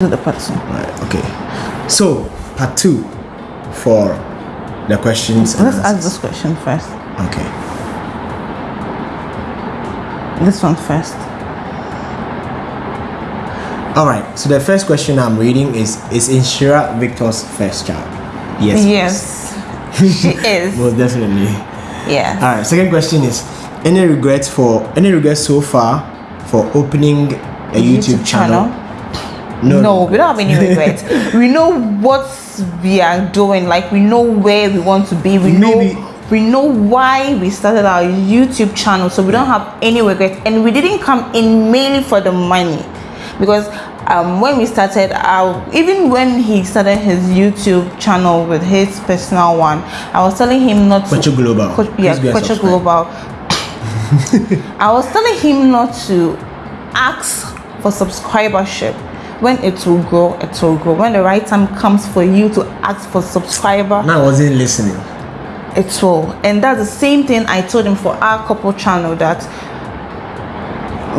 the two. Right. Okay. So part two for the questions. Let's ask this question first. Okay. This one first. All right. So the first question I'm reading is: Is Inshira Victor's first child? Yes. Yes, she is. Most definitely. Yeah. All right. Second question is: Any regrets for any regrets so far for opening a YouTube, channel? No, we don't have any regrets. we know what we are doing. Like we know where we want to be. We Maybe- know we know why we started our YouTube channel. So we don't have any regrets. And we didn't come in mainly for the money, because um, when we started, our, even when he started his YouTube channel with his personal one, I was telling him not to. Kwacha Global. Kwa- yeah, Please go and Kwacha subscribe. Global. I was telling him not to ask for subscribership. When it will grow, it will grow. When the right time comes for you to ask for subscriber, No, I wasn't listening. it will. And that's the same thing I told him for our couple channel that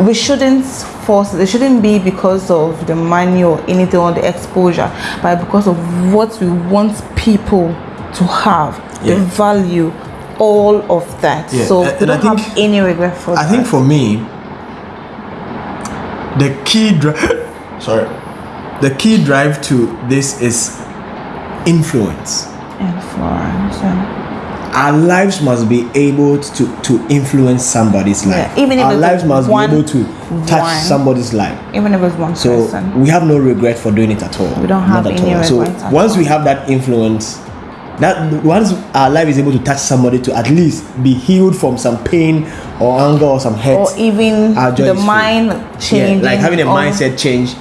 we shouldn't force it. Shouldn't be because of the money or anything or the exposure, but because of what we want people to have, the value, all of that. Yeah, So and- and I don't have think- any regret for I that. think for me, the key sorry, the key drive to this is influence. influence. Our lives must be able to to influence somebody's life. Yeah, even if our lives must one- be able to touch one. somebody's life. Even if it's one So person. we have no regret for doing it at all. We don't have Not at any all. So regret at once we have that influence, that once our life is able to touch somebody to at least be healed from some pain or anger or some hurt, Or even the mind change Yeah, like having a mindset change.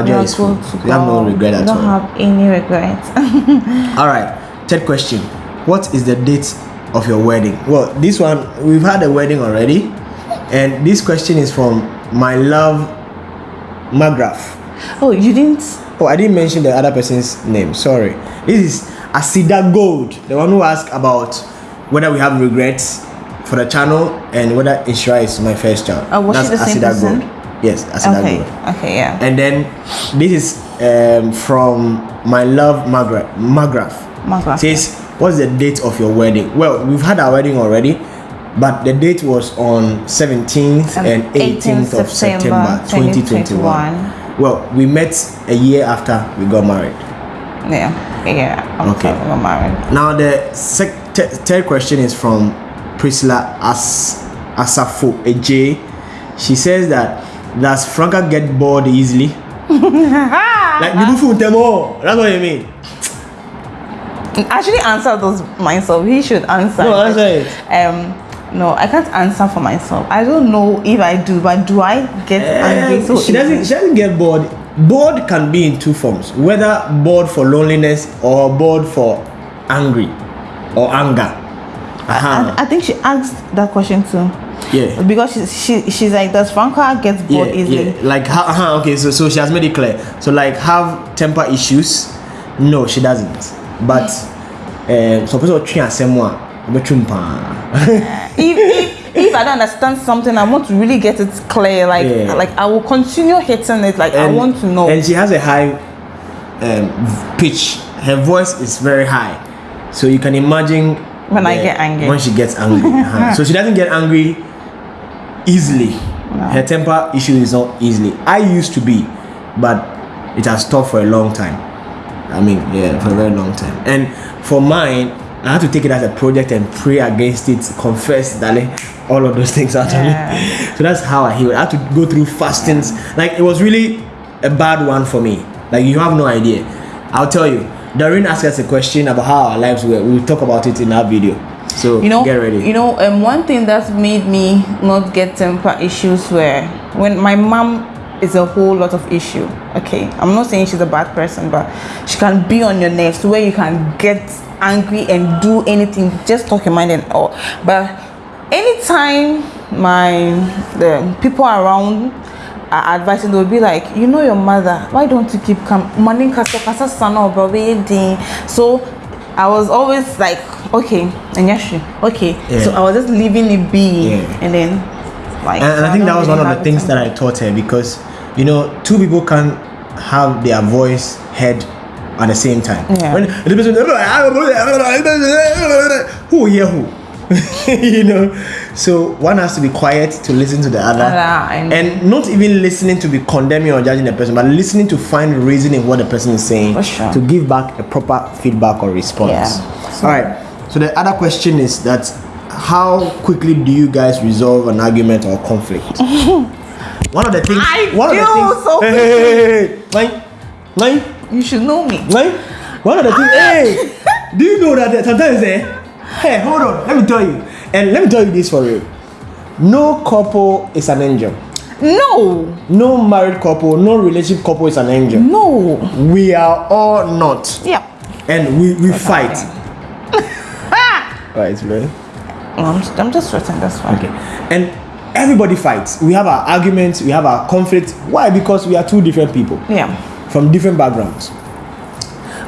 We joy is full. We have no regret at don't have any regrets. All right. Third question. What is the date of your wedding? Well, this one we've had a wedding already, and this question is from my love, Magraph. oh, you didn't. Oh, I didn't mention the other person's name. Sorry. This is Asida Gold, the one who asked about whether we have regrets for the channel and whether Inshira is my first child. Oh, was she the same person? Gold. Yes, Asida Okay. Gold. Okay. Yeah. And then this is um, from my love Magra- Magraph. Magraph, Says, what's the date of your wedding? Well, we've had our wedding already, but the date was on 17th Um, and 18th of September 2021. Well, we met a year after we got married. Yeah. Yeah. Okay. we got married. Now the sec- t- third question is from Priscilla As Asafo AJ. She says that does Franca get bored easily? like food them all. That's what you mean. Actually, answer those myself. He should answer. No, answer it. Um. No, I can't answer for myself. I don't know if I do, but do I get angry so she doesn't. She doesn't get bored. Bored can be in two forms. Whether bored for loneliness or bored for angry or anger. Uh-huh. I, I think she asked that question too. Yeah. Because she, she she's like, does Franca get bored yeah, easily? Yeah. Like, ha- uh-huh, okay, so so she has made it clear. So like, have temper issues? No, she doesn't. But um, so person train asem a obetwum paa. if, if if I don't understand something, I want to really get it clear. Like Yeah. like I will continue hitting it. Like I want to know. And she has a high um, pitch. Her voice is very high, so you can imagine When I get angry. When she gets angry, uh-huh. so she doesn't get angry easily. Her temper issue is not easily. I used to be, but it has stopped for a long time. I mean, yeah, for a very long time. And for mine, I had to take it as a project and pray against it, confess, darling, all of those things out of me. So that's how I healed. I had to go through fastings. Like it was really a bad one for me. Like you have no idea. I'll tell you. Doreen asked us a question about how our lives were. We'll talk about it in our video. So you know, get ready. you know, um, one thing that's made me not get temper issues were when my mom is a whole lot of issue. Okay, I'm not saying she's a bad person, but she can be on your nerves where you can get angry and do anything, just talk your mind and all. But anytime my the people around are advising, they'll be like, you know your mother, why don't you keep calm? Morning kasa kasa sana obawe So I was always like, okay, and yes, she- okay. Yeah. So I was just leaving it be, Yeah. and then like. and, and I think that was really one of the things that. I taught her because you know two people can have their voice heard at the same time. Yeah. When the person, who hear who? you know, so one has to be quiet to listen to the other, and- and not even listening to be condemning or judging the person, but listening to find reason in what the person is saying sure. to give back a proper feedback or response. Yeah. All right. So the other question is that how quickly do you guys resolve an argument or conflict? one of the things. I one of the things. so hey, hey, hey, hey, Like, like, You should know me. like, one of the things. hey, do you know that sometimes eh? Hey, hold on. Let me tell you. And let me tell you this for real. No couple is an angel. No, No married couple, no relationship couple is an angel. no. We are all not. Yeah. And we, we fight. Right, man. I'm, I'm just sweating. That's fine. Okay. And everybody fights. We have our arguments, we have our conflict. Why? Because we are two different people Yeah. from different backgrounds.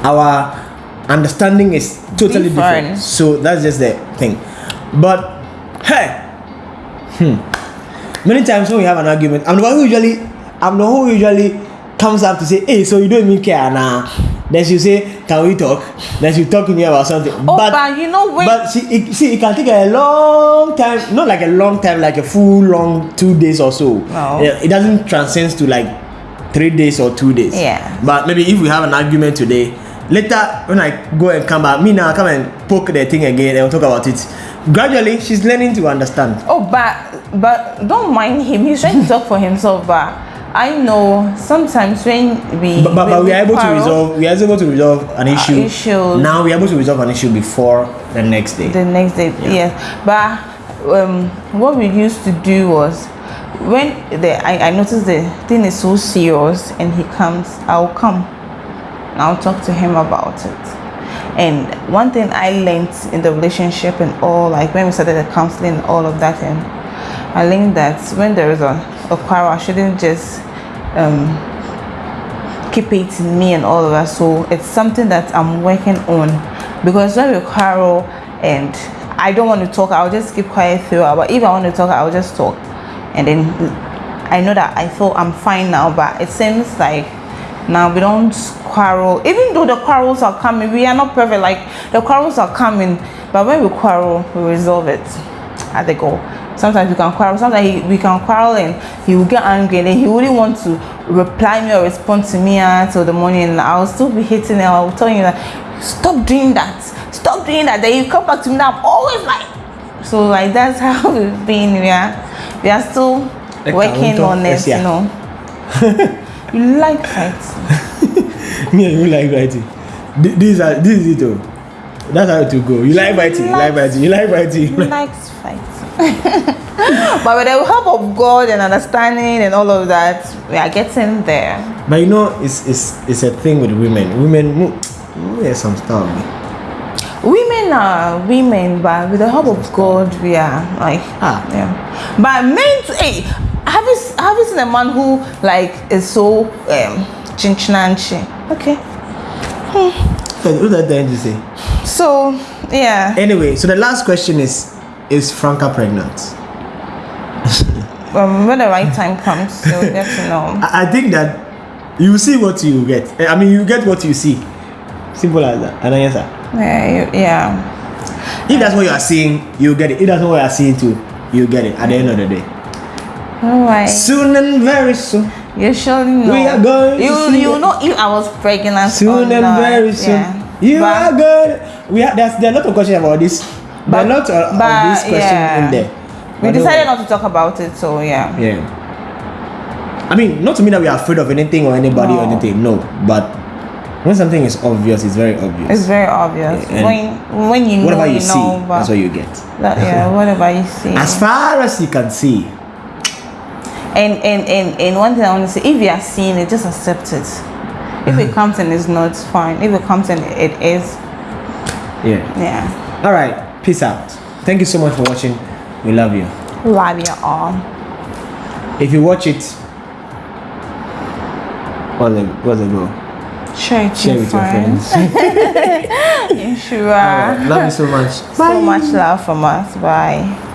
Our understanding is totally different. Different. So that's just the thing. But hey, hmm. Many times when we have an argument, I'm the one who usually I'm the one who usually comes up to say, hey, so you don't even care now. Then she say, can we talk? Then she talk to me about something. Oh, but, you know when But see, it, see, it can take a long time. Not like a long time, like a full long two days or so. No. Yeah, It doesn't transcend to like three days or two days. Yeah. But maybe if we have an argument today, later when I go and come back, me now come and poke the thing again and we'll talk about it. Gradually, she's learning to understand. Oh, but but don't mind him. He's trying to talk for himself. But I know sometimes when we But, but, but we are able to resolve. We are able to resolve an issue. issues. Now we are able to resolve an issue before the next day. the next day. Yes, but um, what we used to do was when the I, I noticed the thing is so serious and he comes, I'll come. and I'll talk to him about it. And one thing I learned in the relationship and all, like when we started the counseling and all of that, and I learned that when there is a, a quarrel, I shouldn't just um, keep it in me and all of that. So it's something that I'm working on because when we quarrel and I don't want to talk, I'll just keep quiet throughout. But if I want to talk, I'll just talk, and then I know that I thought I'm fine now. But it seems like now we don't quarrel, even though the quarrels are coming. We are not perfect. Like the quarrels are coming, but when we quarrel, we resolve it at the goal. Sometimes we can quarrel. Sometimes he, we can quarrel and he will get angry and then he wouldn't want to reply me or respond to me ah, until the morning. And I'll still be hitting him. I'll tell you that stop doing that. Stop doing that. Then you come back to me. Now I'm always like so. Like that's how we've been. We are we are still Like working on it. yes, yeah. You know. you like fighting. Me and you like writing. these are this is it oh. That's how it will go. You like fighting, you like fighting, you like fighting. He likes fighting. but with the help of God and understanding and all of that, we are getting there. But you know, it's it's it's a thing with women. Women, there's some stuff. Women are women, but with the help of God, we are like, Ah. yeah. But men, hey, have you have you seen a man who like is so um chinchinanchi? Okay, What's that trying to say? So yeah, Anyway, so the last question is: Is Franca pregnant? um, when the right time comes, you'll get to know. I, I think that you see what you get. Eh, I mean, you get what you see. Simple as that. And I answer. Yeah, you, yeah. If that's what you are seeing, you get it. If that's what you are seeing too, you get it. At the end of the day, All right. soon and very soon. You surely know. We are going to You see you it. know if I was pregnant Soon and not. very soon. Yeah. You But- are good. We have there's there are a lot of questions about this. There are a lot of, of this question yeah. in there. We But decided not to talk about it, so yeah. Yeah. I mean, not to mean that we are afraid of anything or anybody or anything. No, but when something is obvious, it's very obvious. It's very obvious. Yeah, when when you know, you, you see, know, that's what you get. that, yeah, whatever you see. As far as you can see, and, and and and one thing I want to say, if you are seeing it, just accept it. If it comes and it's not, fine. If it comes and it is, yeah. yeah. All right. Peace out. Thank you so much for watching. We love you. Love you all. If you watch it, what's the what's the goal? Share it Share with your friends. You sure. Right. Love you so much. So much love from us. Bye.